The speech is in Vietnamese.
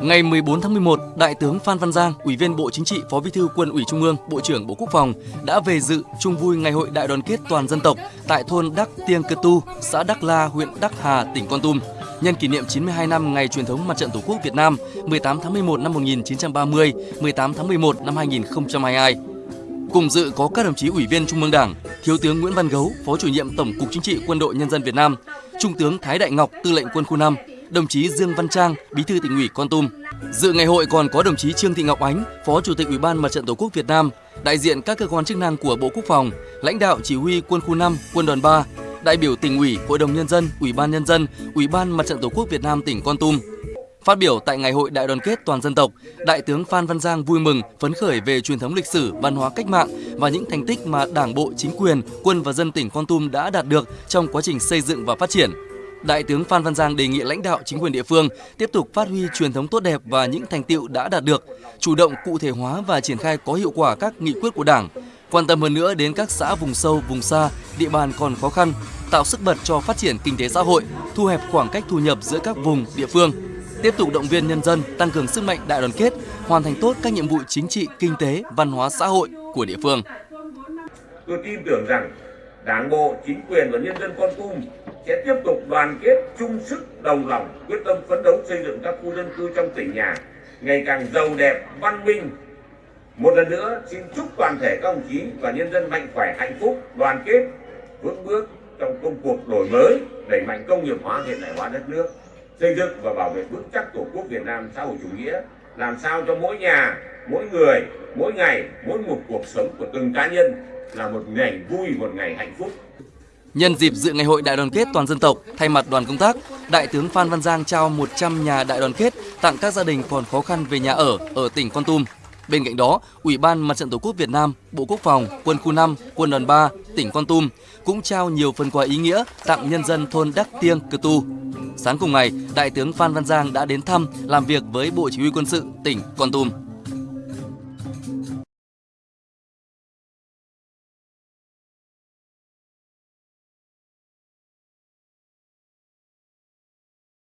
Ngày 14 tháng 11, Đại tướng Phan Văn Giang, Ủy viên Bộ Chính trị, Phó Bí thư Quân ủy Trung ương, Bộ trưởng Bộ Quốc phòng đã về dự chung vui Ngày hội Đại đoàn kết toàn dân tộc tại thôn Đắc Tiêng Cơ Tu, xã Đắc La, huyện Đắc Hà, tỉnh Con Tum. Nhân kỷ niệm 92 năm ngày truyền thống Mặt trận Tổ quốc Việt Nam 18 tháng 11 năm 1930, 18 tháng 11 năm 2022. Cùng dự có các đồng chí Ủy viên Trung ương Đảng, Thiếu tướng Nguyễn Văn Gấu, Phó chủ nhiệm Tổng cục Chính trị Quân đội Nhân dân Việt Nam, Trung tướng Thái Đại Ngọc, Tư lệnh Quân khu 5, đồng chí Dương Văn Trang, Bí thư tỉnh ủy Con Tum. Dự ngày hội còn có đồng chí Trương Thị Ngọc Ánh, Phó Chủ tịch Ủy ban Mặt trận Tổ quốc Việt Nam, đại diện các cơ quan chức năng của Bộ Quốc phòng, lãnh đạo chỉ huy Quân khu 5, Quân đoàn 3, đại biểu tỉnh ủy, Hội đồng nhân dân, Ủy ban nhân dân, Ủy ban Mặt trận Tổ quốc Việt Nam tỉnh Con Tum. Phát biểu tại Ngày hội Đại đoàn kết toàn dân tộc, Đại tướng Phan Văn Giang vui mừng, phấn khởi về truyền thống lịch sử, văn hóa cách mạng và những thành tích mà Đảng bộ, chính quyền, quân và dân tỉnh Con Tum đã đạt được trong quá trình xây dựng và phát triển. Đại tướng Phan Văn Giang đề nghị lãnh đạo chính quyền địa phương tiếp tục phát huy truyền thống tốt đẹp và những thành tiệu đã đạt được, chủ động cụ thể hóa và triển khai có hiệu quả các nghị quyết của Đảng, quan tâm hơn nữa đến các xã vùng sâu, vùng xa, địa bàn còn khó khăn, tạo sức bật cho phát triển kinh tế xã hội, thu hẹp khoảng cách thu nhập giữa các vùng, địa phương, tiếp tục động viên nhân dân tăng cường sức mạnh đại đoàn kết, hoàn thành tốt các nhiệm vụ chính trị, kinh tế, văn hóa xã hội của địa phương. Tôi tin tưởng rằng Đảng bộ, chính quyền và nhân dân Con Tum sẽ tiếp tục đoàn kết chung sức, đồng lòng, quyết tâm phấn đấu xây dựng các khu dân cư trong tỉnh nhà, ngày càng giàu đẹp, văn minh. Một lần nữa, xin chúc toàn thể các đồng chí và nhân dân mạnh khỏe, hạnh phúc, đoàn kết, vững bước trong công cuộc đổi mới, đẩy mạnh công nghiệp hóa, hiện đại hóa đất nước, xây dựng và bảo vệ vững chắc tổ quốc Việt Nam xã hội chủ nghĩa, làm sao cho mỗi nhà, mỗi người, mỗi ngày, mỗi một cuộc sống của từng cá nhân là một ngày vui, một ngày hạnh phúc. Nhân dịp dự ngày hội đại đoàn kết toàn dân tộc, thay mặt đoàn công tác, Đại tướng Phan Văn Giang trao 100 nhà đại đoàn kết tặng các gia đình còn khó khăn về nhà ở ở tỉnh Con Tum. Bên cạnh đó, Ủy ban Mặt trận Tổ quốc Việt Nam, Bộ Quốc phòng, Quân khu 5, Quân đoàn 3, tỉnh Con Tum cũng trao nhiều phần quà ý nghĩa tặng nhân dân thôn Đắc Tiêng, Cơ Tu. Sáng cùng ngày, Đại tướng Phan Văn Giang đã đến thăm, làm việc với Bộ Chỉ huy Quân sự tỉnh Con Tum.